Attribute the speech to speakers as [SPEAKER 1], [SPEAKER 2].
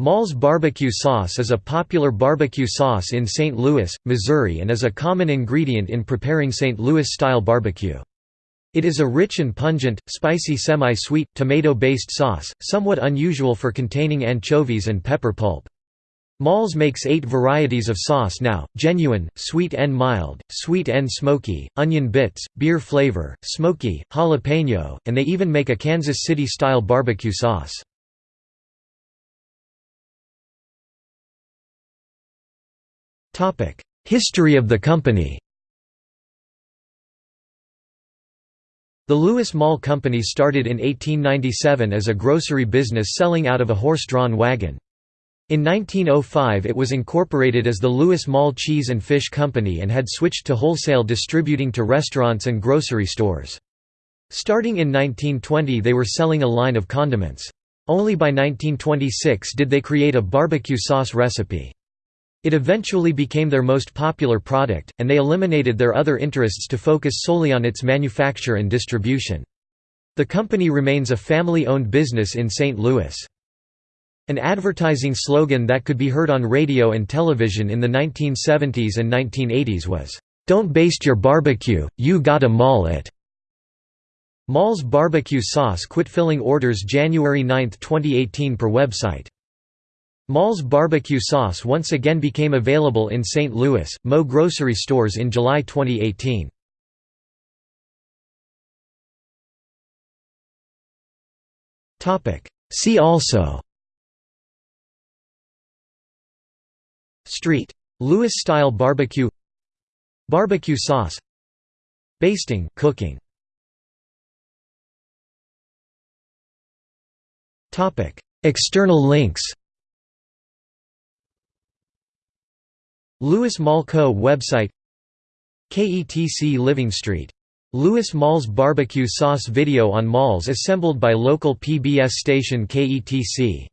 [SPEAKER 1] Maull's barbecue sauce is a popular barbecue sauce in St. Louis, Missouri and is a common ingredient in preparing St. Louis-style barbecue. It is a rich and pungent, spicy semi-sweet, tomato-based sauce, somewhat unusual for containing anchovies and pepper pulp. Maull's makes eight varieties of sauce now, genuine, sweet and mild, sweet and smoky, onion bits, beer flavor, smoky, jalapeno, and they even make a Kansas City-style barbecue sauce. History of the company The Louis Maull Company started in 1897 as a grocery business selling out of a horse-drawn wagon. In 1905 it was incorporated as the Louis Maull Cheese and Fish Company and had switched to wholesale distributing to restaurants and grocery stores. Starting in 1920 they were selling a line of condiments. Only by 1926 did they create a barbecue sauce recipe. It eventually became their most popular product, and they eliminated their other interests to focus solely on its manufacture and distribution. The company remains a family-owned business in St. Louis. An advertising slogan that could be heard on radio and television in the 1970s and 1980s was, "'Don't baste your barbecue, you gotta maul it'". Maull's barbecue sauce quit filling orders January 9, 2018 per website. Maull's barbecue sauce once again became available in St. Louis, Mo grocery stores in July 2018. See also Street. Louis-style barbecue Barbecue sauce Basting cooking. External links Louis Maull Co. website KETC Living Street. Louis Maull's barbecue sauce video on Maull's assembled by local PBS station KETC